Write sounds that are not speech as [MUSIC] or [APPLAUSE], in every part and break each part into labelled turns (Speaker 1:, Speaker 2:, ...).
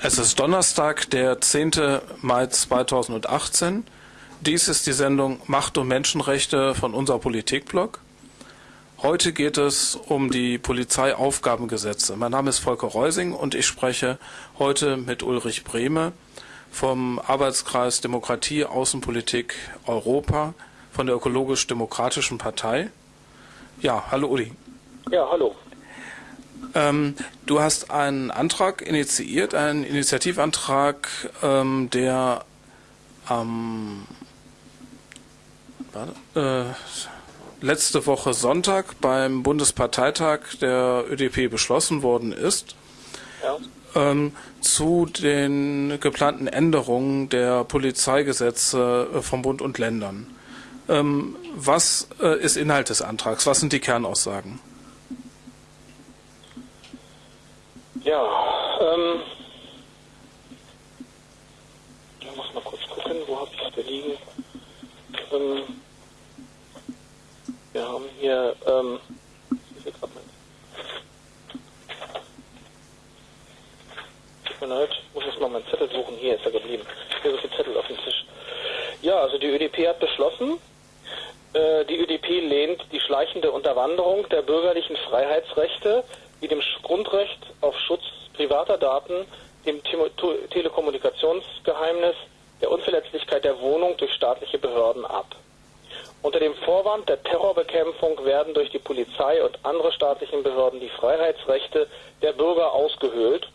Speaker 1: Es ist Donnerstag, der 10. Mai 2018. Dies ist die Sendung Macht und Menschenrechte von unser Politikblog. Heute geht es um die Polizeiaufgabengesetze. Mein Name ist Volker Reusing und ich spreche heute mit Ulrich Brehme vom Arbeitskreis Demokratie, Außenpolitik, Europa von der Ökologisch-Demokratischen Partei. Ja, hallo Uli.
Speaker 2: Ja, hallo.
Speaker 1: Ähm, du hast einen Antrag initiiert, einen Initiativantrag, ähm, der am äh, letzte Woche Sonntag beim Bundesparteitag der ÖDP beschlossen worden ist. Ja. Ähm, zu den geplanten Änderungen der Polizeigesetze äh, vom Bund und Ländern. Ähm, was äh, ist Inhalt des Antrags? Was sind die Kernaussagen?
Speaker 2: Ja, ähm, ich muss mal kurz gucken, wo habe ich es liegen. Ähm, wir haben hier, ähm, Tut mir leid, ich muss jetzt mal meinen Zettel suchen. Hier ist er geblieben. Hier ist der Zettel auf dem Tisch. Ja, also die ÖDP hat beschlossen, äh, die ÖDP lehnt die schleichende Unterwanderung der bürgerlichen Freiheitsrechte wie dem Grundrecht auf Schutz privater Daten, dem Telekommunikationsgeheimnis, der Unverletzlichkeit der Wohnung durch staatliche Behörden ab. Unter dem Vorwand der Terrorbekämpfung werden durch die Polizei und andere staatlichen Behörden die Freiheitsrechte der Bürger ausgehöhlt,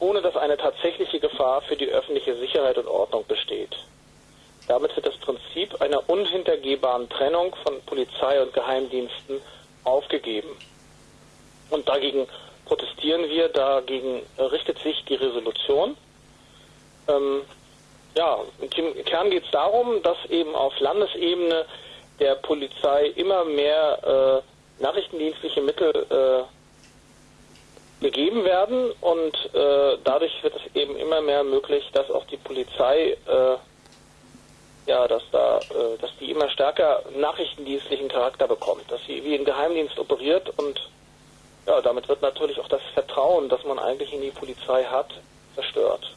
Speaker 2: ohne dass eine tatsächliche Gefahr für die öffentliche Sicherheit und Ordnung besteht. Damit wird das Prinzip einer unhintergehbaren Trennung von Polizei und Geheimdiensten aufgegeben. Und dagegen protestieren wir, dagegen richtet sich die Resolution. Ähm, ja, im Kern geht es darum, dass eben auf Landesebene der Polizei immer mehr äh, nachrichtendienstliche Mittel äh, gegeben werden und äh, dadurch wird es eben immer mehr möglich, dass auch die Polizei äh, ja, dass da, äh, dass die immer stärker nachrichtendienstlichen Charakter bekommt, dass sie wie ein Geheimdienst operiert und ja, damit wird natürlich auch das Vertrauen, das man eigentlich in die Polizei hat, zerstört.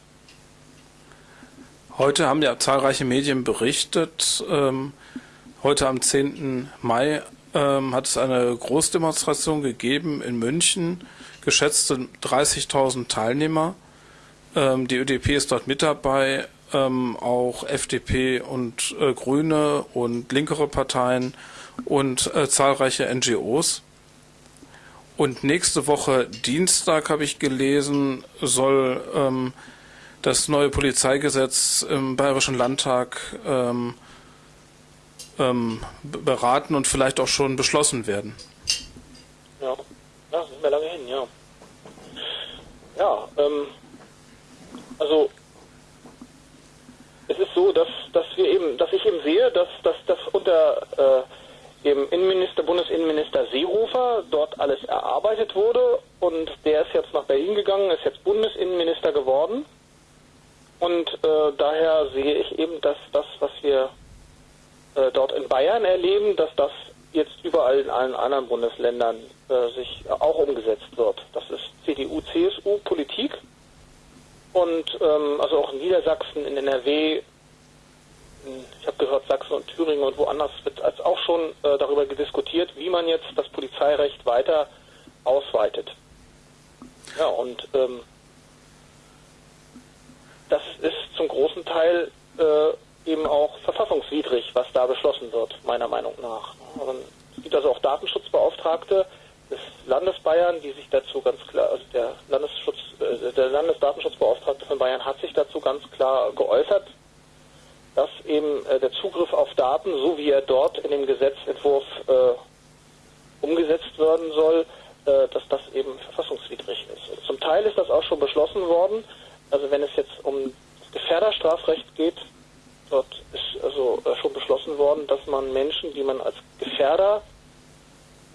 Speaker 1: Heute haben ja zahlreiche Medien berichtet, ähm, heute am 10. Mai ähm, hat es eine Großdemonstration gegeben in München, geschätzte 30.000 Teilnehmer. Ähm, die ÖDP ist dort mit dabei, ähm, auch FDP und äh, Grüne und linkere Parteien und äh, zahlreiche NGOs. Und nächste Woche Dienstag habe ich gelesen, soll ähm, das neue Polizeigesetz im Bayerischen Landtag ähm, ähm, beraten und vielleicht auch schon beschlossen werden.
Speaker 2: Ja, das ist mir lange hin, ja. Ja, ähm, also es ist so, dass, dass wir eben, dass ich eben sehe, dass, dass das unter äh, dem Innenminister, Bundesinnenminister Seehofer dort alles erarbeitet wurde und der ist jetzt nach Berlin gegangen, ist jetzt Bundesinnenminister geworden. Und äh, daher sehe ich eben, dass das, was wir äh, dort in Bayern erleben, dass das jetzt überall in allen anderen Bundesländern äh, sich auch umgesetzt wird. Das ist CDU-CSU-Politik und ähm, also auch in Niedersachsen, in NRW, ich habe gehört, Sachsen und Thüringen und woanders wird als auch schon äh, darüber diskutiert, wie man jetzt das Polizeirecht weiter ausweitet. Ja, und ähm, das ist zum großen Teil äh, eben auch verfassungswidrig, was da beschlossen wird, meiner Meinung nach. Und es gibt also auch Datenschutzbeauftragte des Landes Bayern, die sich dazu ganz klar, also der Landesschutz, äh, der Landesdatenschutzbeauftragte von Bayern hat sich dazu ganz klar geäußert, dass eben äh, der Zugriff auf Daten, so wie er dort in dem Gesetzentwurf äh, umgesetzt werden soll, äh, dass das eben verfassungswidrig ist. Zum Teil ist das auch schon beschlossen worden. Also wenn es jetzt um das Gefährderstrafrecht geht, dort ist also äh, schon beschlossen worden, dass man Menschen, die man als Gefährder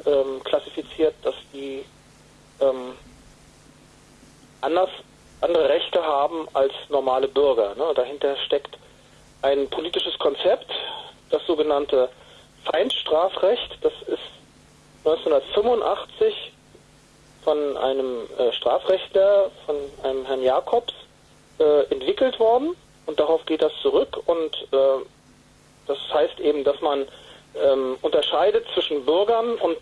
Speaker 2: ähm, klassifiziert, dass die ähm, anders andere Rechte haben als normale Bürger. Ne? Dahinter steckt ein politisches Konzept, das sogenannte Feindstrafrecht. Das ist 1985 von einem äh, Strafrechtler, von einem Herrn Jakobs, äh, entwickelt worden und darauf geht das zurück und äh, das heißt eben, dass man ähm, unterscheidet zwischen Bürgern und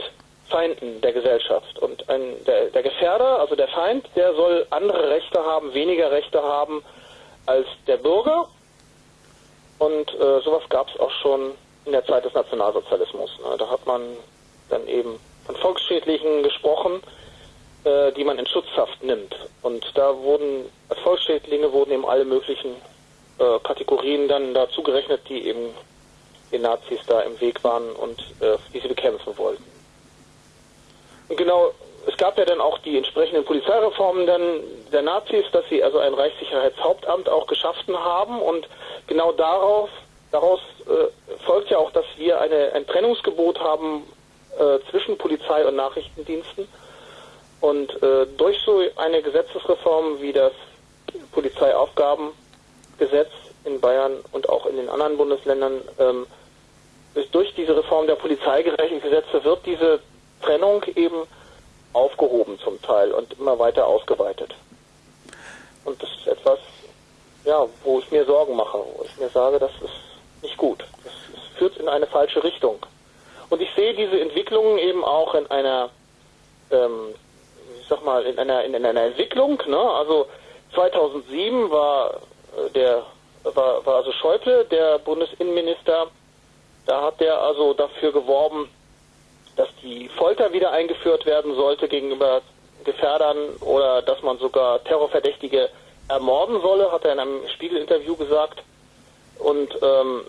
Speaker 2: Feinden der Gesellschaft. Und ein, der, der Gefährder, also der Feind, der soll andere Rechte haben, weniger Rechte haben als der Bürger. Und äh, sowas gab es auch schon in der Zeit des Nationalsozialismus. Ne? Da hat man dann eben von Volksschädlichen gesprochen, äh, die man in Schutzhaft nimmt. Und da wurden als Volksschädlinge wurden eben alle möglichen äh, Kategorien dann dazu gerechnet, die eben den Nazis da im Weg waren und äh, die sie bekämpfen wollten. Und genau, es gab ja dann auch die entsprechenden Polizeireformen dann der Nazis, dass sie also ein Reichssicherheitshauptamt auch geschaffen haben. Und genau darauf, daraus äh, folgt ja auch, dass wir eine, ein Trennungsgebot haben äh, zwischen Polizei und Nachrichtendiensten. Und äh, durch so eine Gesetzesreform wie das Polizeiaufgabengesetz in Bayern und auch in den anderen Bundesländern ähm, durch diese Reform der polizeigerechten Gesetze wird diese Trennung eben aufgehoben zum Teil und immer weiter ausgeweitet. Und das ist etwas, ja, wo ich mir Sorgen mache, wo ich mir sage, das ist nicht gut. Das, das führt in eine falsche Richtung. Und ich sehe diese Entwicklungen eben auch in einer, ähm, ich sag mal, in einer, in einer Entwicklung. Ne? Also 2007 war äh, der war, war also Schäuble, der Bundesinnenminister, da hat er also dafür geworben, dass die Folter wieder eingeführt werden sollte gegenüber Gefährdern oder dass man sogar Terrorverdächtige ermorden solle, hat er in einem Spiegelinterview gesagt. Und ähm,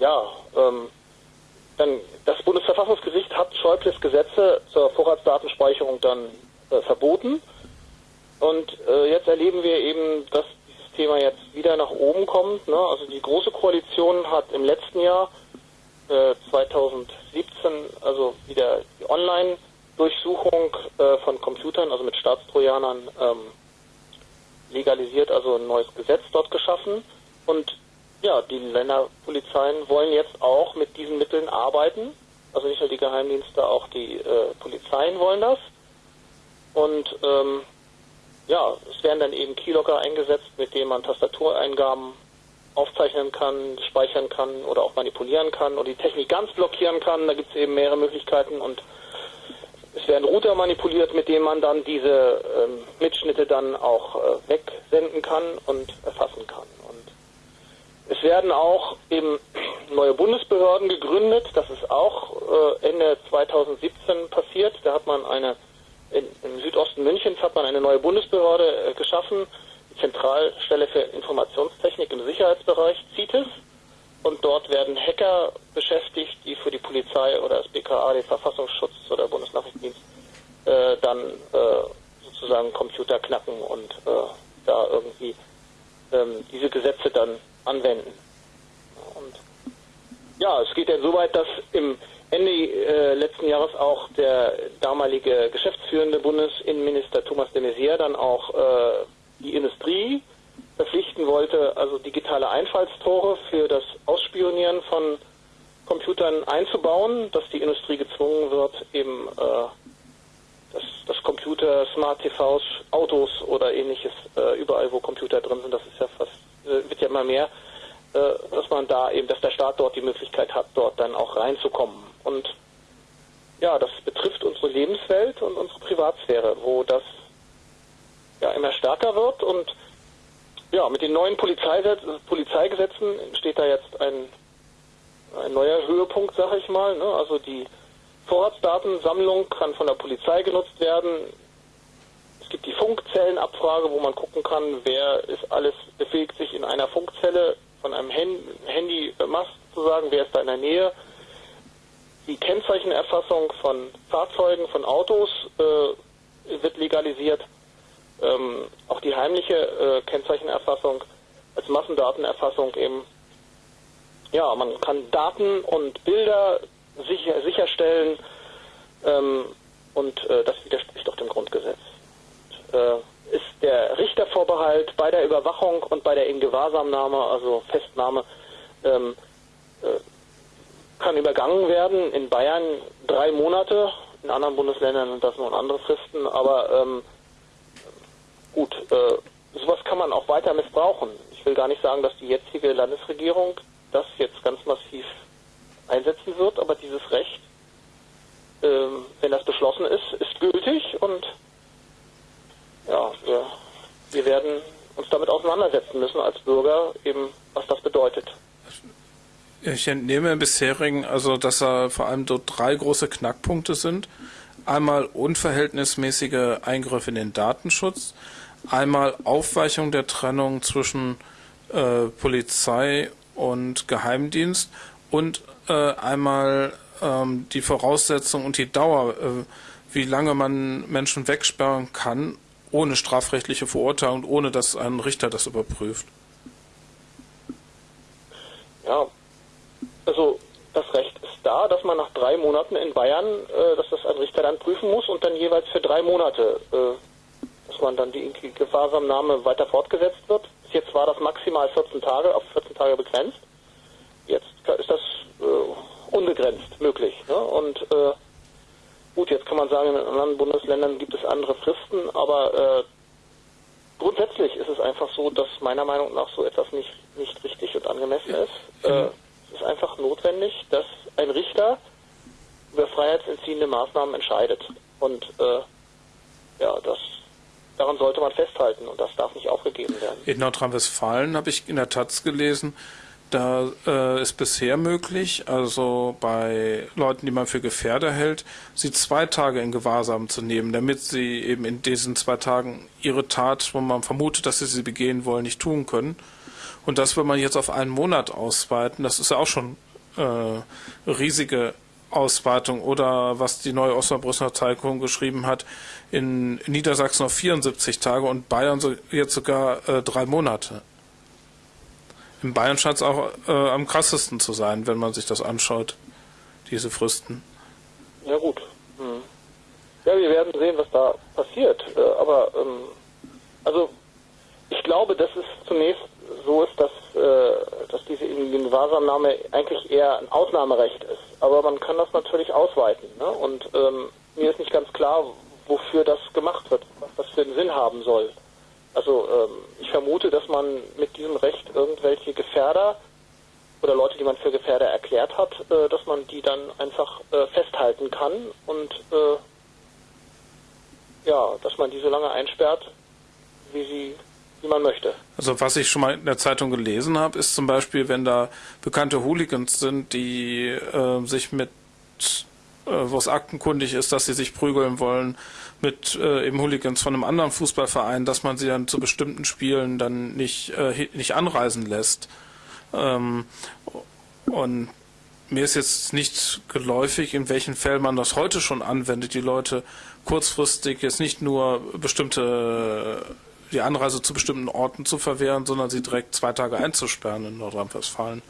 Speaker 2: ja, ähm, dann das Bundesverfassungsgericht hat Schäubles Gesetze zur Vorratsdatenspeicherung dann äh, verboten. Und äh, jetzt erleben wir eben, dass dieses Thema jetzt wieder nach oben kommt. Ne? Also die Große Koalition hat im letzten Jahr 2017 äh, also wieder die Online-Durchsuchung äh, von Computern, also mit Staatstrojanern, ähm, legalisiert, also ein neues Gesetz dort geschaffen. Und ja, die Länderpolizeien wollen jetzt auch mit diesen Mitteln arbeiten. Also nicht nur die Geheimdienste, auch die äh, Polizeien wollen das. Und ähm, ja, es werden dann eben Keylogger eingesetzt, mit denen man Tastatureingaben aufzeichnen kann, speichern kann oder auch manipulieren kann oder die Technik ganz blockieren kann. Da gibt es eben mehrere Möglichkeiten und es werden Router manipuliert, mit denen man dann diese ähm, Mitschnitte dann auch äh, wegsenden kann und erfassen kann. Und es werden auch eben [CLEARS THROAT] neue Bundesbehörden gegründet. Das ist auch äh, Ende 2017 passiert. Da hat man eine in, im Südosten Münchens hat man eine neue Bundesbehörde äh, geschaffen, Zentralstelle für Informationstechnik im Sicherheitsbereich, CITES. Und dort werden Hacker beschäftigt, die für die Polizei oder das BKA, den Verfassungsschutz oder Bundesnachrichtendienst, äh, dann äh, sozusagen Computer knacken und äh, da irgendwie ähm, diese Gesetze dann anwenden. Und ja, es geht ja so weit, dass im Ende äh, letzten Jahres auch der damalige geschäftsführende Bundesinnenminister Thomas de Maizière dann auch äh, die Industrie verpflichten wollte, also digitale Einfallstore für das Ausspionieren von Computern einzubauen, dass die Industrie gezwungen wird, eben äh, dass, dass Computer, Smart TVs, Autos oder ähnliches, äh, überall wo Computer drin sind, das ist ja fast, äh, wird ja immer mehr, äh, dass man da eben, dass der Staat dort die Möglichkeit hat, dort dann auch reinzukommen. Und ja, das betrifft unsere Lebenswelt und unsere Privatsphäre, wo das ja immer stärker wird und ja, mit den neuen Polizeigesetzen entsteht da jetzt ein, ein neuer Höhepunkt, sag ich mal. Ne? Also die Vorratsdatensammlung kann von der Polizei genutzt werden. Es gibt die Funkzellenabfrage, wo man gucken kann, wer ist alles befähigt, sich in einer Funkzelle von einem Handymast zu sagen, wer ist da in der Nähe. Die Kennzeichenerfassung von Fahrzeugen, von Autos äh, wird legalisiert ähm, auch die heimliche äh, Kennzeichenerfassung als Massendatenerfassung eben, ja, man kann Daten und Bilder sicher, sicherstellen ähm, und äh, das widerspricht auch dem Grundgesetz. Und, äh, ist der Richtervorbehalt bei der Überwachung und bei der Ingewahrsamnahme, also Festnahme, ähm, äh, kann übergangen werden. In Bayern drei Monate, in anderen Bundesländern sind das nur andere Fristen, aber ähm, gut, äh, sowas kann man auch weiter missbrauchen. Ich will gar nicht sagen, dass die jetzige Landesregierung das jetzt ganz massiv einsetzen wird, aber dieses Recht, ähm, wenn das beschlossen ist, ist gültig und ja, wir, wir werden uns damit auseinandersetzen müssen als Bürger, eben was das bedeutet.
Speaker 1: Ich entnehme im bisherigen, also dass da vor allem dort drei große Knackpunkte sind. Einmal unverhältnismäßige Eingriffe in den Datenschutz, einmal Aufweichung der Trennung zwischen äh, Polizei und Geheimdienst und äh, einmal ähm, die Voraussetzung und die Dauer, äh, wie lange man Menschen wegsperren kann, ohne strafrechtliche Verurteilung, ohne dass ein Richter das überprüft.
Speaker 2: Ja, also das Recht ist da, dass man nach drei Monaten in Bayern, äh, dass das ein Richter dann prüfen muss und dann jeweils für drei Monate, äh, dass man dann die Gefahrsamnahme weiter fortgesetzt wird. Bis jetzt war das maximal 14 Tage, auf 14 Tage begrenzt. Jetzt ist das äh, unbegrenzt möglich. Ne? Und äh, gut, jetzt kann man sagen, in anderen Bundesländern gibt es andere Fristen, aber äh, grundsätzlich ist es einfach so, dass meiner Meinung nach so etwas nicht, nicht richtig und angemessen ist. Äh, es ist einfach notwendig, dass ein Richter über freiheitsentziehende Maßnahmen entscheidet. Und äh, ja, das daran sollte man festhalten und das darf nicht aufgegeben werden.
Speaker 1: In Nordrhein-Westfalen habe ich in der Taz gelesen, da äh, ist bisher möglich, also bei Leuten, die man für Gefährder hält, sie zwei Tage in Gewahrsam zu nehmen, damit sie eben in diesen zwei Tagen ihre Tat, wo man vermutet, dass sie sie begehen wollen, nicht tun können. Und das will man jetzt auf einen Monat ausweiten. Das ist ja auch schon äh, riesige Ausweitung. Oder was die neue Osnabrücker Zeitung geschrieben hat, in Niedersachsen auf 74 Tage und Bayern so, jetzt sogar äh, drei Monate. In Bayern scheint es auch äh, am krassesten zu sein, wenn man sich das anschaut, diese Fristen.
Speaker 2: Ja gut. Hm. Ja, wir werden sehen, was da passiert. Äh, aber ähm, also ich glaube, dass es zunächst so ist, dass, äh, dass diese Ingewahrsamnahme eigentlich eher ein Ausnahmerecht ist. Aber man kann das natürlich ausweiten. Ne? Und ähm, mir ist nicht ganz klar, wofür das gemacht wird, was das für einen Sinn haben soll. Also ähm, ich vermute, dass man mit diesem Recht irgendwelche Gefährder oder Leute, die man für Gefährder erklärt hat, äh, dass man die dann einfach äh, festhalten kann und äh, ja, dass man die so lange einsperrt, wie sie wie man möchte.
Speaker 1: Also was ich schon mal in der Zeitung gelesen habe, ist zum Beispiel, wenn da bekannte Hooligans sind, die äh, sich mit äh, wo es aktenkundig ist, dass sie sich prügeln wollen mit äh, eben Hooligans von einem anderen Fußballverein, dass man sie dann zu bestimmten Spielen dann nicht, äh, nicht anreisen lässt. Ähm, und mir ist jetzt nicht geläufig, in welchen Fällen man das heute schon anwendet, die Leute kurzfristig jetzt nicht nur bestimmte die Anreise zu bestimmten Orten zu verwehren, sondern sie direkt zwei Tage einzusperren in Nordrhein-Westfalen.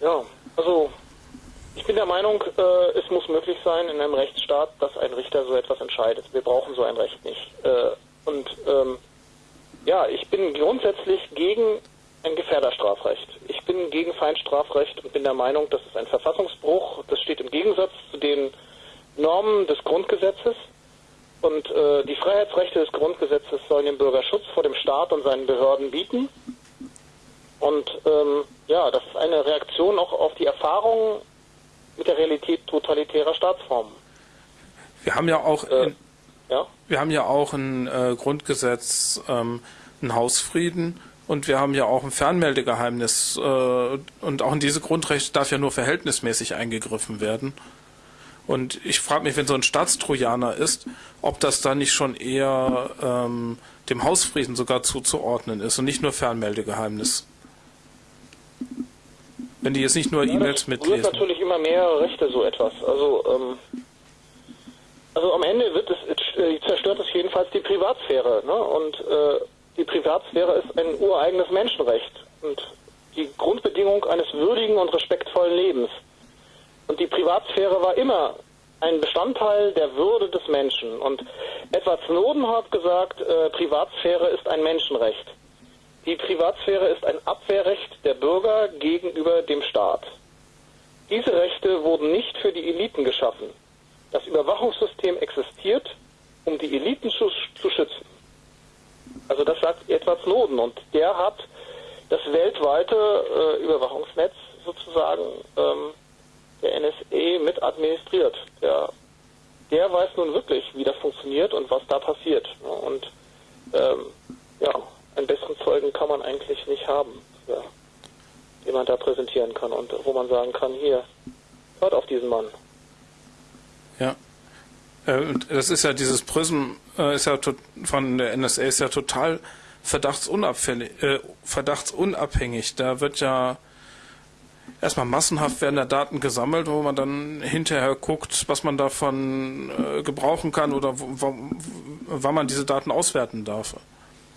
Speaker 2: Ja, also ich bin der Meinung, äh, es muss möglich sein in einem Rechtsstaat, dass ein Richter so etwas entscheidet. Wir brauchen so ein Recht nicht. Äh, und ähm, ja, ich bin grundsätzlich gegen ein Gefährderstrafrecht. Ich bin gegen Feindstrafrecht und bin der Meinung, das ist ein Verfassungsbruch. Das steht im Gegensatz zu den Normen des Grundgesetzes. Und äh, die Freiheitsrechte des Grundgesetzes sollen den Bürger Schutz vor dem Staat und seinen Behörden bieten. Und ähm, ja, das ist eine Reaktion auch auf die Erfahrungen mit der Realität totalitärer Staatsformen.
Speaker 1: Wir haben ja auch, äh, in, ja? wir haben ja auch ein äh, Grundgesetz, ähm, einen Hausfrieden und wir haben ja auch ein Fernmeldegeheimnis äh, und auch in diese Grundrechte darf ja nur verhältnismäßig eingegriffen werden. Und ich frage mich, wenn so ein Staatstrojaner ist, ob das dann nicht schon eher ähm, dem Hausfrieden sogar zuzuordnen ist und nicht nur Fernmeldegeheimnis. Wenn die jetzt nicht nur ja, E-Mails mitlesen.
Speaker 2: Es natürlich immer mehr Rechte so etwas. Also, ähm, also am Ende wird es, äh, zerstört es jedenfalls die Privatsphäre. Ne? Und äh, die Privatsphäre ist ein ureigenes Menschenrecht und die Grundbedingung eines würdigen und respektvollen Lebens. Und die Privatsphäre war immer ein Bestandteil der Würde des Menschen. Und Edward Snowden hat gesagt, äh, Privatsphäre ist ein Menschenrecht. Die Privatsphäre ist ein Abwehrrecht der Bürger gegenüber dem Staat. Diese Rechte wurden nicht für die Eliten geschaffen. Das Überwachungssystem existiert, um die Eliten zu, zu schützen. Also das sagt Edward Snowden und der hat das weltweite äh, Überwachungsnetz sozusagen ähm, der NSA mit administriert. Der, der weiß nun wirklich, wie das funktioniert und was da passiert. Und ähm, ja, einen besseren Zeugen kann man eigentlich nicht haben, ja, den man da präsentieren kann und wo man sagen kann, hier, hört auf diesen Mann.
Speaker 1: Ja. Äh, das ist ja dieses Prism, äh, ist ja von der NSA ist ja total verdachtsunabhängig, äh, verdachtsunabhängig. Da wird ja erstmal massenhaft werden da Daten gesammelt, wo man dann hinterher guckt, was man davon gebrauchen kann oder wann man diese Daten auswerten darf.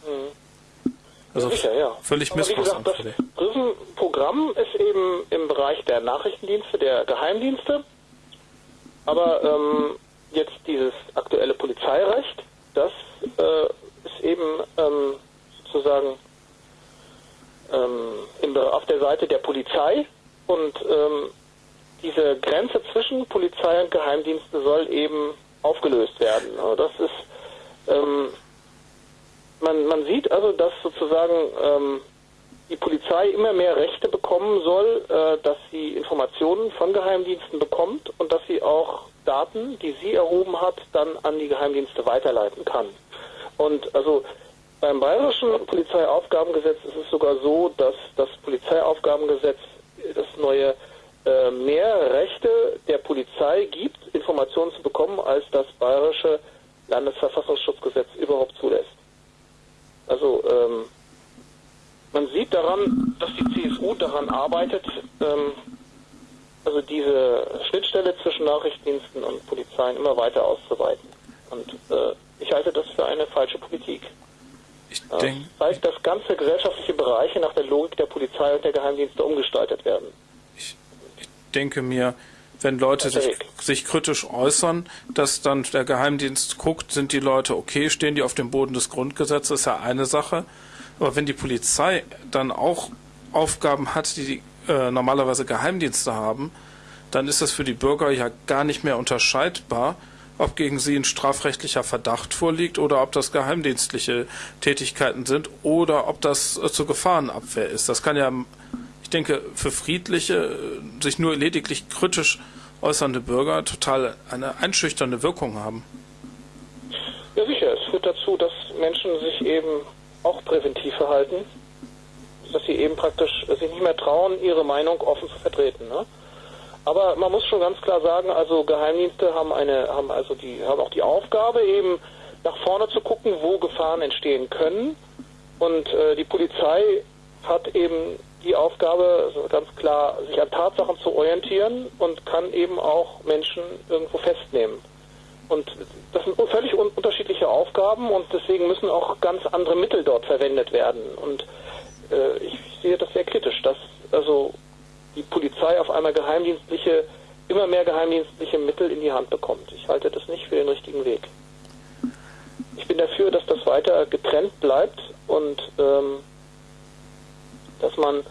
Speaker 2: Mhm. Also sicher, ja.
Speaker 1: völlig missbrauchsanfällig.
Speaker 2: Das Prism-Programm ist eben im Bereich der Nachrichtendienste, der Geheimdienste. Aber ähm, jetzt dieses aktuelle Polizeirecht, das äh, ist eben ähm, sozusagen ähm, im, auf der Seite der Polizei und ähm, diese Grenze zwischen Polizei und Geheimdienste soll eben aufgelöst werden. Das ist, ähm, man, man sieht also, dass sozusagen ähm, die Polizei immer mehr Rechte bekommen soll, äh, dass sie Informationen von Geheimdiensten bekommt und dass sie auch Daten, die sie erhoben hat, dann an die Geheimdienste weiterleiten kann. Und also beim bayerischen Polizeiaufgabengesetz ist es sogar so, dass das Polizeiaufgabengesetz das neue äh, mehr Rechte der Polizei gibt, Informationen zu bekommen, als das bayerische Landesverfassungsschutzgesetz überhaupt zulässt. Also ähm, man sieht daran, dass die CSU daran arbeitet, ähm, also diese Schnittstelle zwischen Nachrichtendiensten und Polizeien immer weiter auszuweiten. Und äh, ich halte das für eine falsche Politik. Ich denke. Ja, zeigt, dass ganze gesellschaftliche Bereiche nach der Logik der Polizei und der Geheimdienste umgestaltet werden.
Speaker 1: Ich, ich denke mir, wenn Leute sich, sich, kritisch äußern, dass dann der Geheimdienst guckt, sind die Leute okay, stehen die auf dem Boden des Grundgesetzes, ist ja eine Sache. Aber wenn die Polizei dann auch Aufgaben hat, die, die äh, normalerweise Geheimdienste haben, dann ist das für die Bürger ja gar nicht mehr unterscheidbar, ob gegen sie ein strafrechtlicher Verdacht vorliegt oder ob das geheimdienstliche Tätigkeiten sind oder ob das äh, zur Gefahrenabwehr ist. Das kann ja, denke, für friedliche, äh, sich nur lediglich kritisch äußernde Bürger total eine einschüchternde Wirkung haben.
Speaker 2: Ja, sicher. Es führt dazu, dass Menschen sich eben auch präventiv verhalten, dass sie eben praktisch sich nicht mehr trauen, ihre Meinung offen zu vertreten. Ne? Aber man muss schon ganz klar sagen, also Geheimdienste haben eine, haben also die, haben auch die Aufgabe eben nach vorne zu gucken, wo Gefahren entstehen können. Und äh, die Polizei hat eben die Aufgabe, also ganz klar, sich an Tatsachen zu orientieren und kann eben auch Menschen irgendwo festnehmen. Und das sind völlig un unterschiedliche Aufgaben und deswegen müssen auch ganz andere Mittel dort verwendet werden. Und äh, ich sehe das sehr kritisch, dass also die Polizei auf einmal geheimdienstliche, immer mehr geheimdienstliche Mittel in die Hand bekommt. Ich halte das nicht für den richtigen Weg. Ich bin dafür, dass das weiter getrennt bleibt und ähm, dass man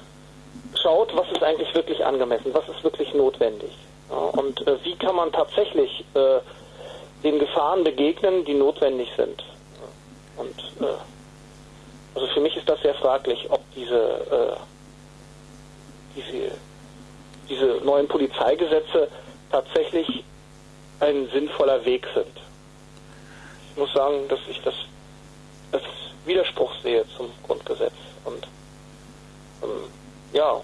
Speaker 2: schaut, was ist eigentlich wirklich angemessen, was ist wirklich notwendig. Ja, und äh, wie kann man tatsächlich äh, den Gefahren begegnen, die notwendig sind. Und äh, also für mich ist das sehr fraglich, ob diese, äh, diese diese neuen Polizeigesetze tatsächlich ein sinnvoller Weg sind. Ich muss sagen, dass ich das als Widerspruch sehe zum Grundgesetz. Und ja,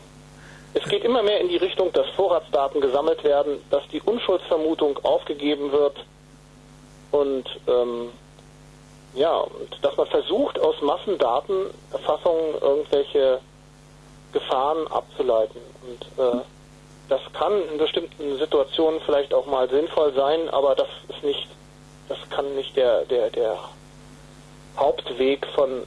Speaker 2: es geht immer mehr in die Richtung, dass Vorratsdaten gesammelt werden, dass die Unschuldsvermutung aufgegeben wird und ähm, ja, und dass man versucht, aus Massendatenerfassungen irgendwelche Gefahren abzuleiten. Und äh, das kann in bestimmten Situationen vielleicht auch mal sinnvoll sein, aber das ist nicht, das kann nicht der, der, der Hauptweg von,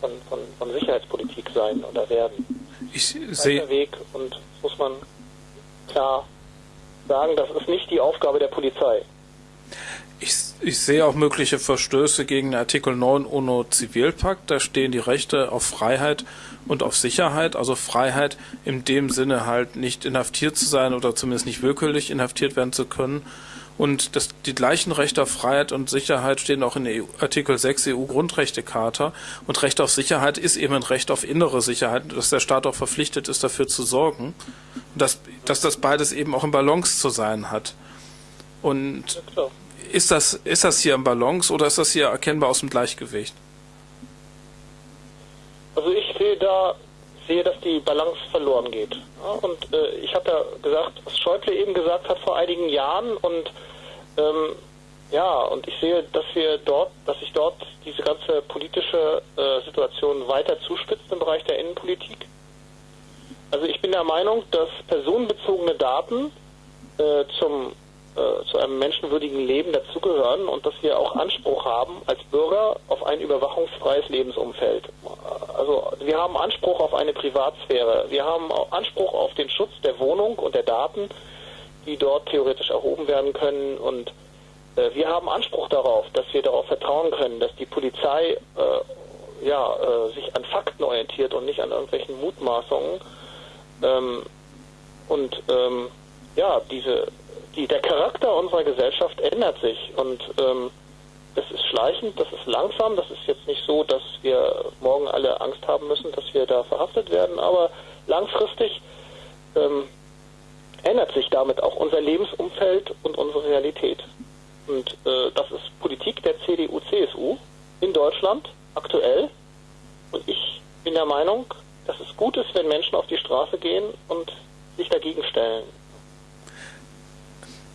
Speaker 2: von, von, von Sicherheitspolitik sein oder werden.
Speaker 1: Ich sehe.
Speaker 2: Weg und muss man klar sagen, das ist nicht die Aufgabe der Polizei.
Speaker 1: Ich, ich, sehe auch mögliche Verstöße gegen Artikel 9 UNO-Zivilpakt. Da stehen die Rechte auf Freiheit und auf Sicherheit. Also Freiheit in dem Sinne halt nicht inhaftiert zu sein oder zumindest nicht willkürlich inhaftiert werden zu können. Und das, die gleichen Rechte auf Freiheit und Sicherheit stehen auch in EU, Artikel 6 EU-Grundrechtecharta. Und Recht auf Sicherheit ist eben ein Recht auf innere Sicherheit, dass der Staat auch verpflichtet ist, dafür zu sorgen. Dass, dass das beides eben auch im Balance zu sein hat. Und ist das, ist das hier im Balance oder ist das hier erkennbar aus dem Gleichgewicht?
Speaker 2: Also ich sehe da sehe, dass die Balance verloren geht. Ja, und äh, ich habe ja gesagt, was Schäuble eben gesagt hat vor einigen Jahren und ähm, ja, und ich sehe, dass wir dort, dass sich dort diese ganze politische äh, Situation weiter zuspitzt im Bereich der Innenpolitik. Also ich bin der Meinung, dass personenbezogene Daten äh, zum äh, zu einem menschenwürdigen Leben dazugehören und dass wir auch Anspruch haben als Bürger auf ein überwachungsfreies Lebensumfeld. Also wir haben Anspruch auf eine Privatsphäre. Wir haben Anspruch auf den Schutz der Wohnung und der Daten, die dort theoretisch erhoben werden können. Und äh, wir haben Anspruch darauf, dass wir darauf vertrauen können, dass die Polizei äh, ja, äh, sich an Fakten orientiert und nicht an irgendwelchen Mutmaßungen. Ähm, und ähm, ja, diese die, der Charakter unserer Gesellschaft ändert sich und ähm, das ist schleichend, das ist langsam, das ist jetzt nicht so, dass wir morgen alle Angst haben müssen, dass wir da verhaftet werden, aber langfristig ähm, ändert sich damit auch unser Lebensumfeld und unsere Realität. Und äh, das ist Politik der CDU-CSU in Deutschland aktuell. Und ich bin der Meinung, dass es gut ist, wenn Menschen auf die Straße gehen und sich dagegen stellen.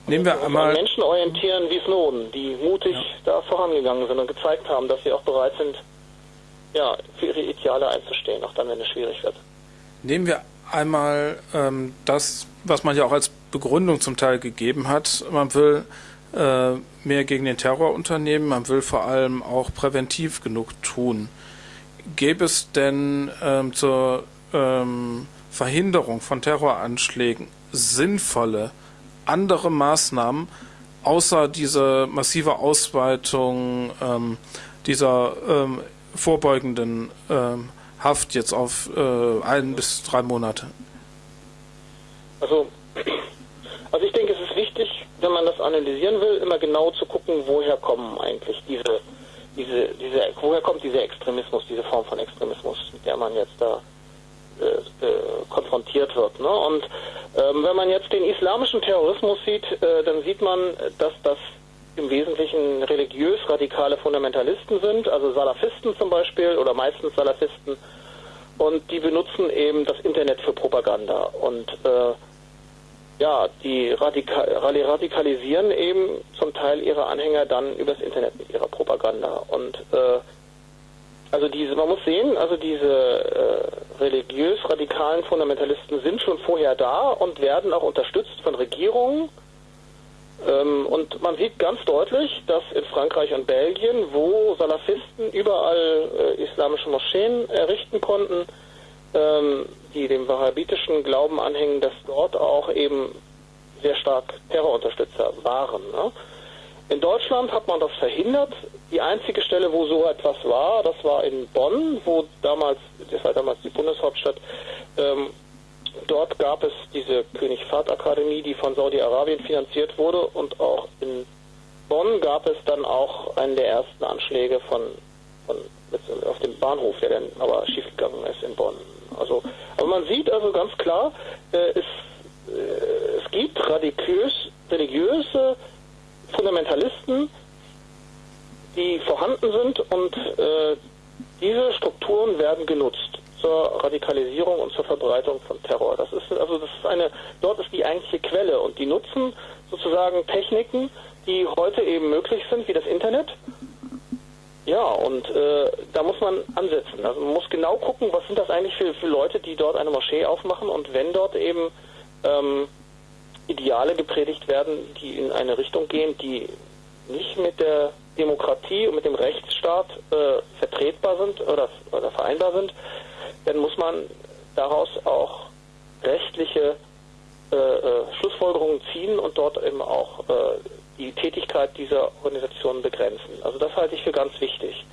Speaker 1: Nehmen wir einmal
Speaker 2: Menschen orientieren wie Snowden, die mutig ja. da vorangegangen sind und gezeigt haben, dass sie auch bereit sind, ja, für ihre Ideale einzustehen, auch dann, wenn es schwierig wird.
Speaker 1: Nehmen wir einmal ähm, das, was man ja auch als Begründung zum Teil gegeben hat. Man will äh, mehr gegen den Terror unternehmen, man will vor allem auch präventiv genug tun. Gäbe es denn ähm, zur ähm, Verhinderung von Terroranschlägen sinnvolle andere Maßnahmen außer diese massive Ausweitung ähm, dieser ähm, vorbeugenden ähm, Haft jetzt auf äh, ein bis drei Monate?
Speaker 2: Also, also ich denke, es ist wichtig, wenn man das analysieren will, immer genau zu gucken, woher kommen eigentlich diese, diese, diese, woher kommt dieser Extremismus, diese Form von Extremismus, mit der man jetzt da äh, äh konfrontiert wird. Ne? Und ähm, wenn man jetzt islamischen Terrorismus sieht, äh, dann sieht man, dass das im Wesentlichen religiös radikale Fundamentalisten sind, also Salafisten zum Beispiel oder meistens Salafisten. Und die benutzen eben das Internet für Propaganda. Und äh, ja, die radika radikalisieren eben zum Teil ihre Anhänger dann übers Internet mit ihrer Propaganda. Und äh, also diese, man muss sehen, also diese äh, religiös-radikalen Fundamentalisten sind schon vorher da und werden auch unterstützt von Regierungen. Ähm, und man sieht ganz deutlich, dass in Frankreich und Belgien, wo Salafisten überall äh, islamische Moscheen errichten konnten, ähm, die dem wahhabitischen Glauben anhängen, dass dort auch eben sehr stark Terrorunterstützer waren. Ne? In Deutschland hat man das verhindert. Die einzige Stelle, wo so etwas war, das war in Bonn, wo damals, das war damals die Bundeshauptstadt, ähm, dort gab es diese König Fahd Akademie, die von Saudi-Arabien finanziert wurde und auch in Bonn gab es dann auch einen der ersten Anschläge von, von auf dem Bahnhof, der dann aber schiefgegangen ist in Bonn. Also, aber man sieht also ganz klar, äh, es, äh, es gibt radikös, religiöse Fundamentalisten, die vorhanden sind und äh, diese Strukturen werden genutzt zur Radikalisierung und zur Verbreitung von Terror. Das ist also das ist eine dort ist die eigentliche Quelle und die nutzen sozusagen Techniken, die heute eben möglich sind, wie das Internet. Ja, und äh, da muss man ansetzen. Also man muss genau gucken, was sind das eigentlich für, für Leute, die dort eine Moschee aufmachen und wenn dort eben ähm, Ideale gepredigt werden, die in eine Richtung gehen, die nicht mit der Demokratie und mit dem Rechtsstaat äh, vertretbar sind oder, oder vereinbar sind, dann muss man daraus auch rechtliche äh, äh, Schlussfolgerungen ziehen und dort eben auch äh, die Tätigkeit dieser Organisationen begrenzen. Also das halte ich für ganz wichtig.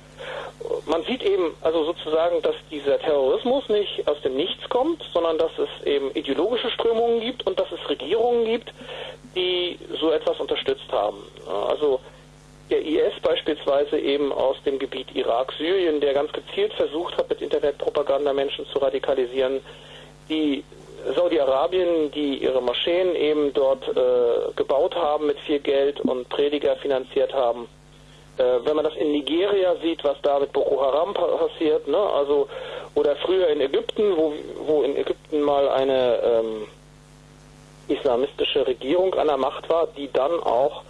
Speaker 2: Man sieht eben also sozusagen, dass dieser Terrorismus nicht aus dem Nichts kommt, sondern dass es eben ideologische Strömungen gibt und dass es Regierungen gibt, die so etwas unterstützt haben. Also der IS beispielsweise eben aus dem Gebiet Irak, Syrien, der ganz gezielt versucht hat, mit Internetpropaganda Menschen zu radikalisieren, die Saudi-Arabien, die ihre Moscheen eben dort äh, gebaut haben mit viel Geld und Prediger finanziert haben. Äh, wenn man das in Nigeria sieht, was da mit Boko Haram passiert, ne, also oder früher in Ägypten, wo, wo in Ägypten mal eine ähm, islamistische Regierung an der Macht war, die dann auch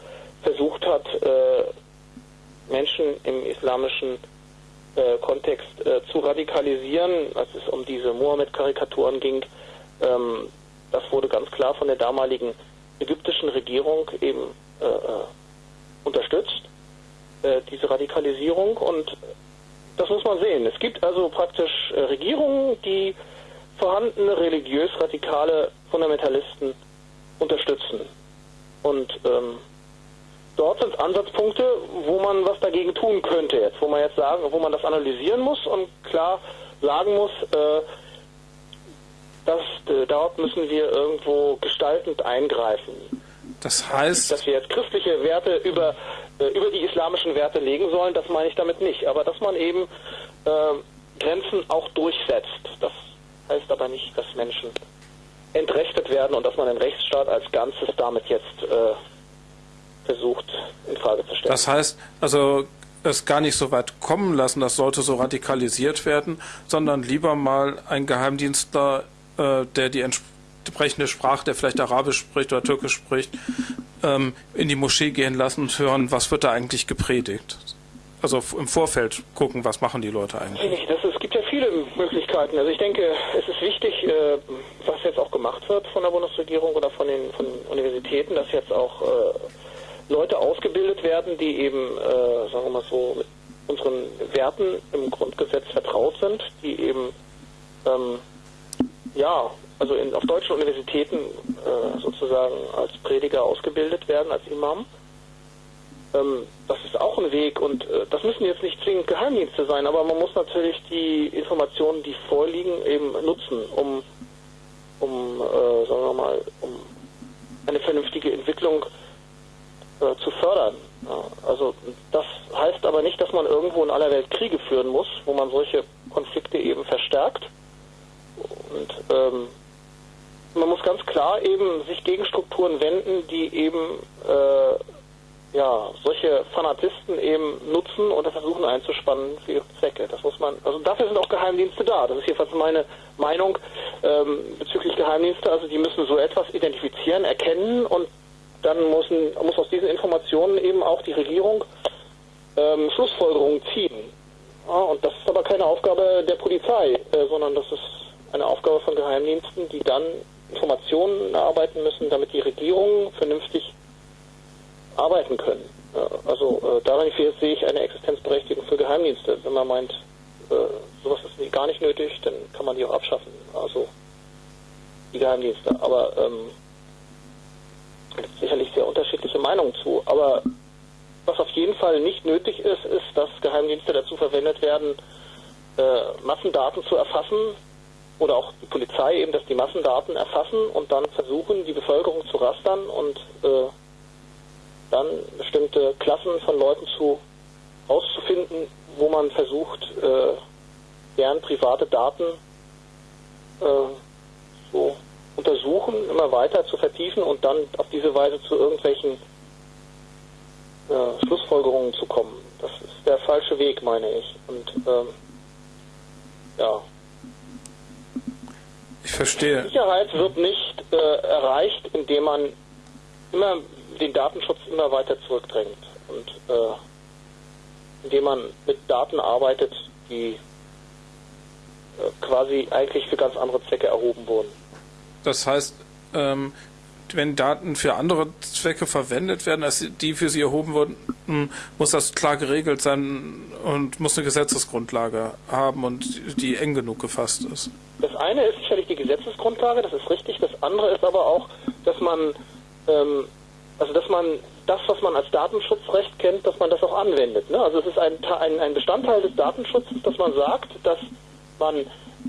Speaker 2: versucht hat, äh, Menschen im islamischen äh, Kontext äh, zu radikalisieren, als es um diese Mohammed-Karikaturen ging. Ähm, das wurde ganz klar von der damaligen ägyptischen Regierung eben äh, äh, unterstützt, äh, diese Radikalisierung. Und das muss man sehen. Es gibt also praktisch Regierungen, die vorhandene religiös-radikale Fundamentalisten unterstützen. Und ähm, dort sind Ansatzpunkte, wo man was dagegen tun könnte jetzt, wo man jetzt sagen, wo man das analysieren muss und klar sagen muss, äh, dass äh, dort müssen wir irgendwo gestaltend eingreifen.
Speaker 1: Das heißt,
Speaker 2: dass wir jetzt christliche Werte über äh, über die islamischen Werte legen sollen, das meine ich damit nicht, aber dass man eben äh, Grenzen auch durchsetzt. Das heißt aber nicht, dass Menschen entrechtet werden und dass man den Rechtsstaat als Ganzes damit jetzt äh, versucht in Frage zu stellen.
Speaker 1: Das heißt, also es gar nicht so weit kommen lassen, das sollte so radikalisiert werden, sondern lieber mal ein Geheimdienstler, äh, der die entsprechende Sprache, der vielleicht Arabisch spricht oder Türkisch spricht, ähm, in die Moschee gehen lassen und hören, was wird da eigentlich gepredigt. Also im Vorfeld gucken, was machen die Leute eigentlich.
Speaker 2: Das, es gibt ja viele Möglichkeiten. Also ich denke, es ist wichtig, äh, was jetzt auch gemacht wird von der Bundesregierung oder von den, von Universitäten, dass jetzt auch äh, Leute ausgebildet werden, die eben, äh, sagen wir mal so, mit unseren Werten im Grundgesetz vertraut sind, die eben, ähm, ja, also in, auf deutschen Universitäten äh, sozusagen als Prediger ausgebildet werden, als Imam. Ähm, das ist auch ein Weg und äh, das müssen jetzt nicht zwingend Geheimdienste sein, aber man muss natürlich die Informationen, die vorliegen, eben nutzen, um, um äh, sagen wir mal, um eine vernünftige Entwicklung äh, zu fördern. Ja, also das heißt aber nicht, dass man irgendwo in aller Welt Kriege führen muss, wo man solche Konflikte eben verstärkt. Und ähm, man muss ganz klar eben sich gegen Strukturen wenden, die eben äh, ja solche Fanatisten eben nutzen oder versuchen einzuspannen für ihre Zwecke. Das muss man, also dafür sind auch Geheimdienste da. Das ist jedenfalls meine Meinung ähm, bezüglich Geheimdienste. Also die müssen so etwas identifizieren, erkennen und dann müssen, muss aus diesen Informationen eben auch die Regierung ähm, Schlussfolgerungen ziehen. Ja, und das ist aber keine Aufgabe der Polizei, äh, sondern das ist eine Aufgabe von Geheimdiensten, die dann Informationen erarbeiten müssen, damit die Regierungen vernünftig arbeiten können. Also äh, darin sehe ich eine Existenzberechtigung für Geheimdienste. Wenn man meint, äh, sowas ist gar nicht nötig, dann kann man die auch abschaffen. Also die Geheimdienste. Aber ähm, gibt sicherlich sehr unterschiedliche Meinungen zu. Aber was auf jeden Fall nicht nötig ist, ist, dass Geheimdienste dazu verwendet werden, äh, Massendaten zu erfassen oder auch die Polizei eben, dass die Massendaten erfassen und dann versuchen, die Bevölkerung zu rastern und äh, dann bestimmte Klassen von Leuten zu auszufinden, wo man versucht, äh, deren private Daten äh, so untersuchen, immer weiter zu vertiefen und dann auf diese Weise zu irgendwelchen äh, Schlussfolgerungen zu kommen. Das ist der falsche Weg, meine ich. Und ähm, ja.
Speaker 1: Ich verstehe.
Speaker 2: Sicherheit wird nicht äh, erreicht, indem man immer den Datenschutz immer weiter zurückdrängt und äh, indem man mit Daten arbeitet, die äh, quasi eigentlich für ganz andere Zwecke erhoben wurden.
Speaker 1: Das heißt, ähm, wenn Daten für andere Zwecke verwendet werden, als die für sie erhoben wurden, muss das klar geregelt sein und muss eine Gesetzesgrundlage haben und die eng genug gefasst ist.
Speaker 2: Das eine ist sicherlich die Gesetzesgrundlage, das ist richtig. Das andere ist aber auch, dass man, ähm, also dass man das, was man als Datenschutzrecht kennt, dass man das auch anwendet. Ne? Also es ist ein, ein, ein Bestandteil des Datenschutzes, dass man sagt, dass man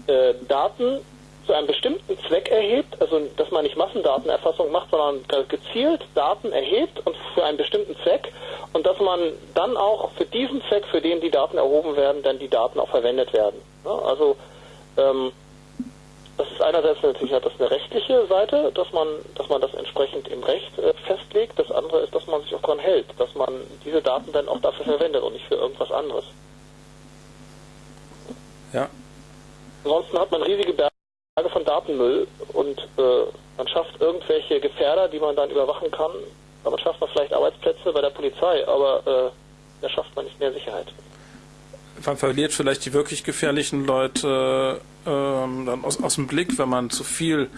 Speaker 2: äh, Daten zu einem bestimmten Zweck erhebt, also dass man nicht Massendatenerfassung macht, sondern gezielt Daten erhebt und für einen bestimmten Zweck und dass man dann auch für diesen Zweck, für den die Daten erhoben werden, dann die Daten auch verwendet werden. Ne? Also ähm, das ist einerseits natürlich hat das eine rechtliche Seite, dass man, dass man das entsprechend im Recht äh, festlegt. Das andere ist, dass man sich auch daran hält, dass man diese Daten dann auch dafür verwendet und nicht für irgendwas anderes.
Speaker 1: Ja.
Speaker 2: Ansonsten hat man riesige Berge von Datenmüll und äh, man schafft irgendwelche Gefährder, die man dann überwachen kann. Damit schafft man vielleicht Arbeitsplätze bei der Polizei, aber äh, da schafft man nicht mehr Sicherheit
Speaker 1: man verliert vielleicht die wirklich gefährlichen Leute ähm, dann aus, aus dem Blick, wenn man zu viel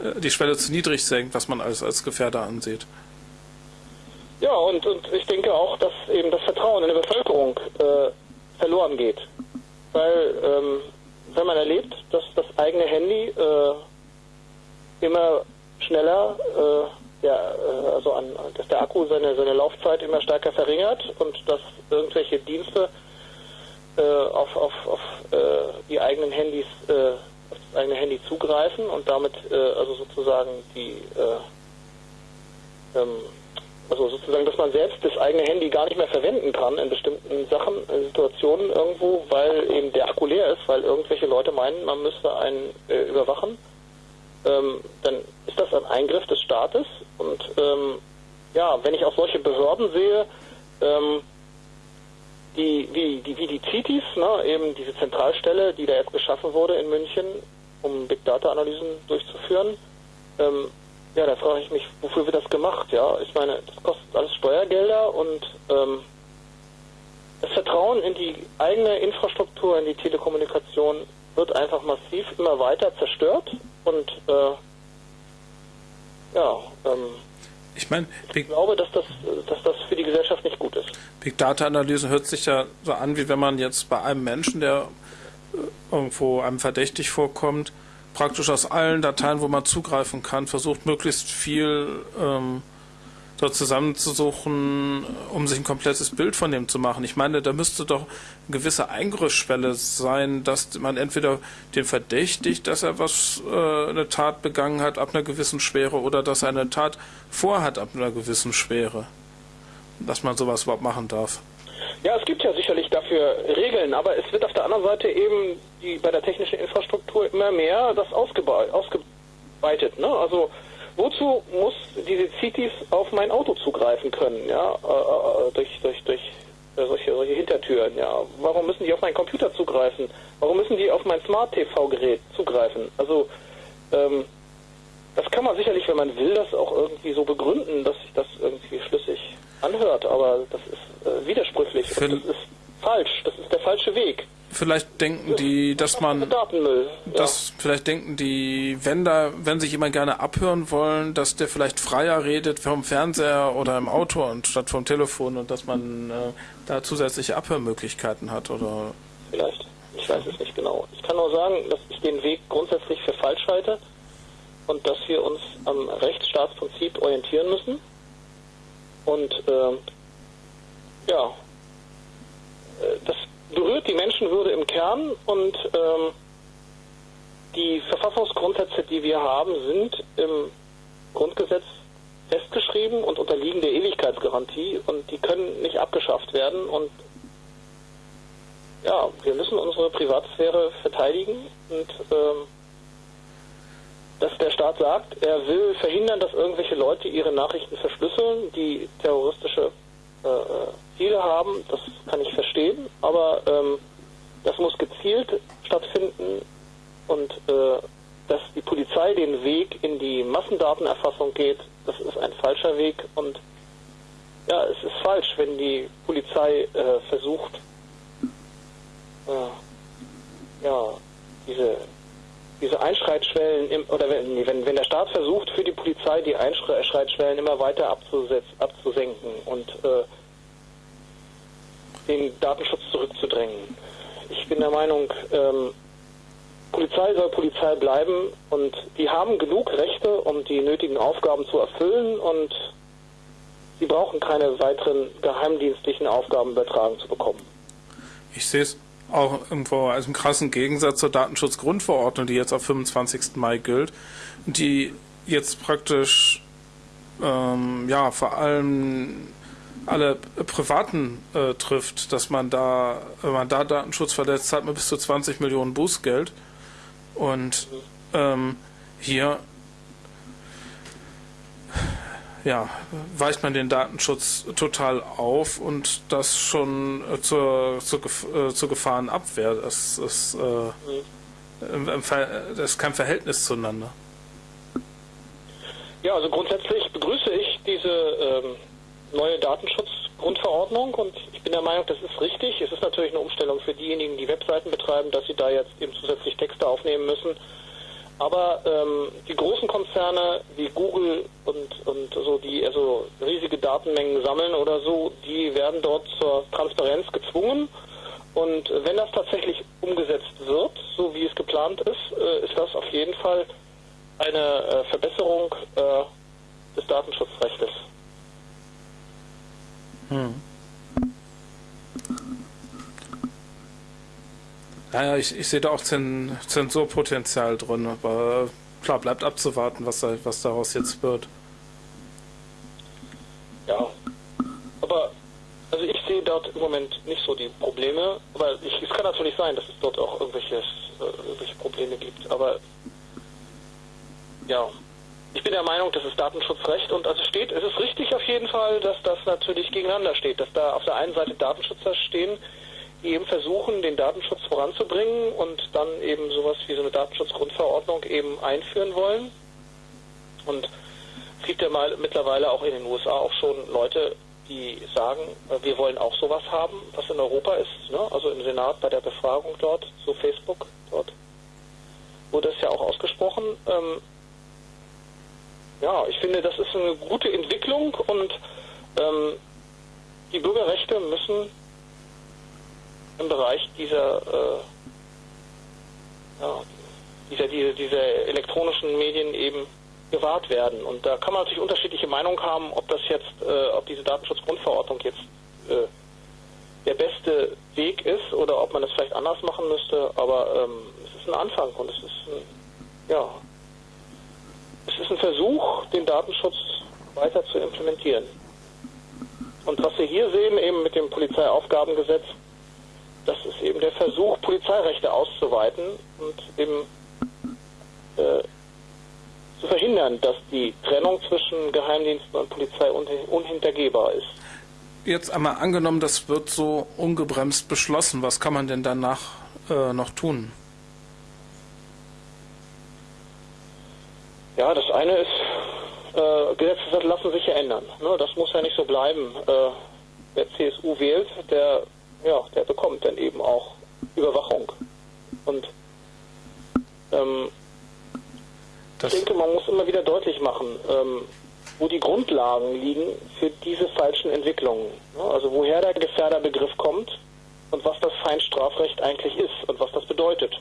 Speaker 1: äh, die Schwelle zu niedrig senkt, was man als, als Gefährder ansieht.
Speaker 2: Ja, und, und ich denke auch, dass eben das Vertrauen in der Bevölkerung äh, verloren geht. Weil, ähm, wenn man erlebt, dass das eigene Handy äh, immer schneller, äh, ja, äh, also an, dass der Akku seine, seine Laufzeit immer stärker verringert und dass irgendwelche Dienste äh, auf, auf, auf äh, die eigenen Handys, äh, auf das eigene Handy zugreifen und damit also sozusagen die äh, ähm, also sozusagen, dass man selbst das eigene Handy gar nicht mehr verwenden kann in bestimmten Sachen, in Situationen irgendwo, weil eben der Akku leer ist, weil irgendwelche Leute meinen, man müsste einen äh, überwachen, ähm, dann ist das ein Eingriff des Staates und ähm, ja, wenn ich auch solche Behörden sehe, ähm, die, wie, die, wie die CITIS, ne, eben diese Zentralstelle, die da jetzt geschaffen wurde in München, um Big Data Analysen durchzuführen, ähm, ja, da frage ich mich, wofür wird das gemacht? Ja, ich meine, das kostet alles Steuergelder und ähm, das Vertrauen in die eigene Infrastruktur, in die Telekommunikation wird einfach massiv immer weiter zerstört und äh, ja, ähm,
Speaker 1: ich meine,
Speaker 2: ich glaube, dass das, dass das für die Gesellschaft nicht gut ist.
Speaker 1: Big Data Analyse hört sich ja so an, wie wenn man jetzt bei einem Menschen, der äh, irgendwo einem verdächtig vorkommt, praktisch aus allen Dateien, wo man zugreifen kann, versucht möglichst viel ähm, dort zusammenzusuchen, um sich ein komplettes Bild von dem zu machen. Ich meine, da müsste doch eine gewisse Eingriffsschwelle sein, dass man entweder den verdächtigt, dass er was äh, eine Tat begangen hat ab einer gewissen Schwere oder dass er eine Tat vorhat ab einer gewissen Schwere, dass man sowas überhaupt machen darf.
Speaker 2: Ja, es gibt ja sicherlich dafür Regeln, aber es wird auf der anderen Seite eben die, bei der technischen Infrastruktur immer mehr das ausgeweitet. Ne? Also Wozu muss diese Cities auf mein Auto zugreifen können, ja, äh, äh, durch, durch, durch äh, solche, solche Hintertüren, ja? Warum müssen die auf meinen Computer zugreifen? Warum müssen die auf mein Smart-TV-Gerät zugreifen? Also, ähm, das kann man sicherlich, wenn man will, das auch irgendwie so begründen, dass sich das irgendwie schlüssig anhört, aber das ist äh, widersprüchlich und das ist falsch, das ist der falsche Weg
Speaker 1: vielleicht denken die, dass man,
Speaker 2: Datenmüll,
Speaker 1: dass vielleicht denken die, wenn da, wenn sich jemand gerne abhören wollen, dass der vielleicht freier redet vom Fernseher oder im Auto anstatt vom Telefon und dass man äh, da zusätzliche Abhörmöglichkeiten hat oder.
Speaker 2: Vielleicht. Ich weiß es nicht genau. Ich kann nur sagen, dass ich den Weg grundsätzlich für falsch halte und dass wir uns am Rechtsstaatsprinzip orientieren müssen. Und äh, ja, äh, das berührt die Menschenwürde im Kern und ähm, die Verfassungsgrundsätze, die wir haben, sind im Grundgesetz festgeschrieben und unterliegen der Ewigkeitsgarantie und die können nicht abgeschafft werden und ja, wir müssen unsere Privatsphäre verteidigen und ähm, dass der Staat sagt, er will verhindern, dass irgendwelche Leute ihre Nachrichten verschlüsseln, die terroristische äh, äh Ziele haben, das kann ich verstehen, aber ähm, das muss gezielt stattfinden und äh, dass die Polizei den Weg in die Massendatenerfassung geht, das ist ein falscher Weg. Und ja, es ist falsch, wenn die Polizei äh, versucht, äh, ja, diese, diese Einschreitschwellen, im, oder wenn, wenn, wenn der Staat versucht, für die Polizei die Einschreitschwellen immer weiter abzusenken und äh, den Datenschutz zurückzudrängen. Ich bin der Meinung, ähm, Polizei soll Polizei bleiben und die haben genug Rechte, um die nötigen Aufgaben zu erfüllen und Sie brauchen keine weiteren geheimdienstlichen Aufgaben übertragen zu bekommen.
Speaker 1: Ich sehe es auch irgendwo als einen krassen Gegensatz zur Datenschutzgrundverordnung, die jetzt auf 25. Mai gilt, die jetzt praktisch ähm, ja vor allem alle Privaten äh, trifft, dass man da, wenn man da Datenschutz verletzt, zahlt man bis zu 20 Millionen Bußgeld. Und ähm, hier ja, weicht man den Datenschutz total auf und das schon äh, zur, zur, äh, zur Gefahrenabwehr. Das ist, äh, das ist kein Verhältnis zueinander.
Speaker 2: Ja, also grundsätzlich begrüße ich diese ähm, neue Datenschutzgrundverordnung und ich bin der Meinung, das ist richtig. Es ist natürlich eine Umstellung für diejenigen, die Webseiten betreiben, dass sie da jetzt eben zusätzlich Texte aufnehmen müssen. Aber ähm, die großen Konzerne wie Google und, und so, die also riesige Datenmengen sammeln oder so, die werden dort zur Transparenz gezwungen. Und wenn das tatsächlich umgesetzt wird, so wie es geplant ist, äh, ist das auf jeden Fall eine äh, Verbesserung äh, des Datenschutzrechts. Hm.
Speaker 1: Naja, ich, ich sehe da auch Zensurpotenzial drin, aber klar, bleibt abzuwarten, was, da, was daraus jetzt wird.
Speaker 2: Ja, aber also ich sehe dort im Moment nicht so die Probleme, aber ich, es kann natürlich sein, dass es dort auch irgendwelches, äh, irgendwelche Probleme gibt, aber ja, ich bin der Meinung, das ist Datenschutzrecht und also steht, es ist richtig auf jeden Fall, dass das natürlich gegeneinander steht, dass da auf der einen Seite Datenschützer stehen, eben versuchen, den Datenschutz voranzubringen und dann eben sowas wie so eine Datenschutzgrundverordnung eben einführen wollen. Und es gibt ja mal mittlerweile auch in den USA auch schon Leute, die sagen, äh, wir wollen auch sowas haben, was in Europa ist. Ne? Also im Senat bei der Befragung dort, so Facebook dort, wurde es ja auch ausgesprochen. Ähm, ja, ich finde, das ist eine gute Entwicklung und ähm, die Bürgerrechte müssen im Bereich dieser, äh, ja, dieser, dieser, dieser elektronischen Medien eben gewahrt werden. Und da kann man natürlich unterschiedliche Meinungen haben, ob das jetzt, äh, ob diese Datenschutzgrundverordnung jetzt äh, der beste Weg ist oder ob man es vielleicht anders machen müsste. Aber ähm, es ist ein Anfang und es ist ein, ja, es ist ein Versuch, den Datenschutz weiter zu implementieren. Und was wir hier sehen, eben mit dem Polizeiaufgabengesetz, das ist eben der Versuch, Polizeirechte auszuweiten und eben äh, zu verhindern, dass die Trennung zwischen Geheimdiensten und Polizei unhintergehbar ist.
Speaker 1: Jetzt einmal angenommen, das wird so ungebremst beschlossen. Was kann man denn danach äh, noch tun?
Speaker 2: Ja, das eine ist, äh, Gesetze lassen sich ja ändern. Ne? Das muss ja nicht so bleiben. Äh, wer CSU wählt, der ja, der bekommt dann eben auch Überwachung. Und ähm, ich denke, man muss immer wieder deutlich machen, ähm, wo die Grundlagen liegen für diese falschen Entwicklungen. Also woher der Gefährderbegriff kommt und was das Feinstrafrecht eigentlich ist und was das bedeutet.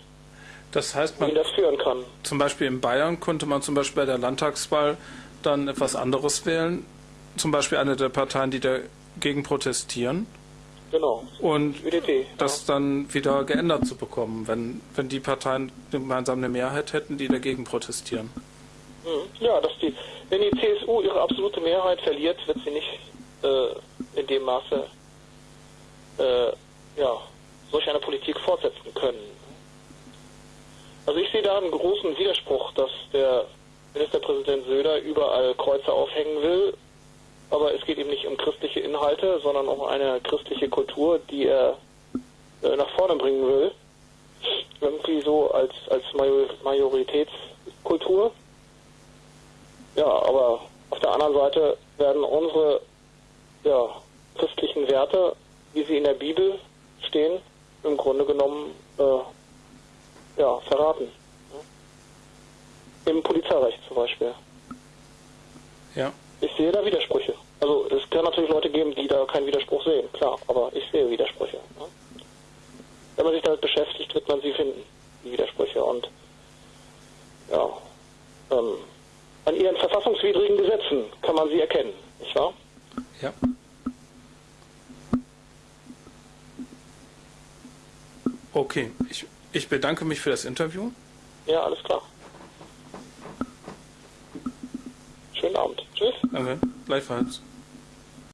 Speaker 1: Das heißt, man
Speaker 2: das führen kann.
Speaker 1: Zum Beispiel in Bayern konnte man zum Beispiel bei der Landtagswahl dann etwas anderes wählen. Zum Beispiel eine der Parteien, die dagegen protestieren.
Speaker 2: Genau.
Speaker 1: Und ÖDP, das ja. dann wieder geändert zu bekommen, wenn, wenn die Parteien gemeinsam eine Mehrheit hätten, die dagegen protestieren.
Speaker 2: Hm. Ja, dass die, wenn die CSU ihre absolute Mehrheit verliert, wird sie nicht äh, in dem Maße äh, ja, solch eine Politik fortsetzen können. Also ich sehe da einen großen Widerspruch, dass der Ministerpräsident Söder überall Kreuze aufhängen will aber es geht ihm nicht um christliche Inhalte, sondern um eine christliche Kultur, die er äh, nach vorne bringen will. Irgendwie so als, als Majoritätskultur. Ja, aber auf der anderen Seite werden unsere ja, christlichen Werte, wie sie in der Bibel stehen, im Grunde genommen äh, ja, verraten. Im Polizeirecht zum Beispiel.
Speaker 1: Ja.
Speaker 2: Ich sehe da Widersprüche. Also es kann natürlich Leute geben, die da keinen Widerspruch sehen, klar, aber ich sehe Widersprüche. Ne? Wenn man sich damit beschäftigt, wird man sie finden, die Widersprüche. Und ja, ähm, an ihren verfassungswidrigen Gesetzen kann man sie erkennen, nicht wahr?
Speaker 1: Ja. Okay, ich, ich bedanke mich für das Interview.
Speaker 2: Ja, alles klar. Schönen Abend. Tschüss.
Speaker 1: Danke, gleichfalls.